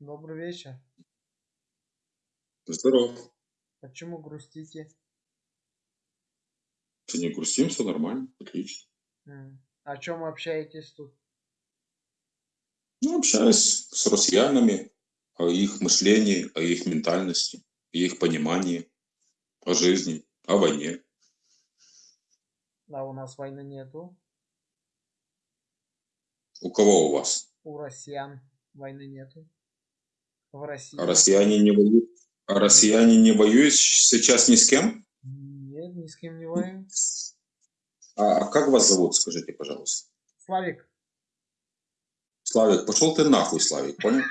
Добрый вечер. Здорово. Почему грустите? Ты не грустим, все нормально, отлично. О чем общаетесь тут? Ну, общаюсь с россиянами о их мышлении, о их ментальности, о их понимании, о жизни, о войне. Да, у нас войны нету. У кого у вас? У россиян войны нету в России. Россияне не воюют, а россияне не воюют сейчас ни с кем? Нет, ни с кем не воюем. А, а, как вас зовут, скажите, пожалуйста? Славик. Славик, пошел ты нахуй, Славик, понял?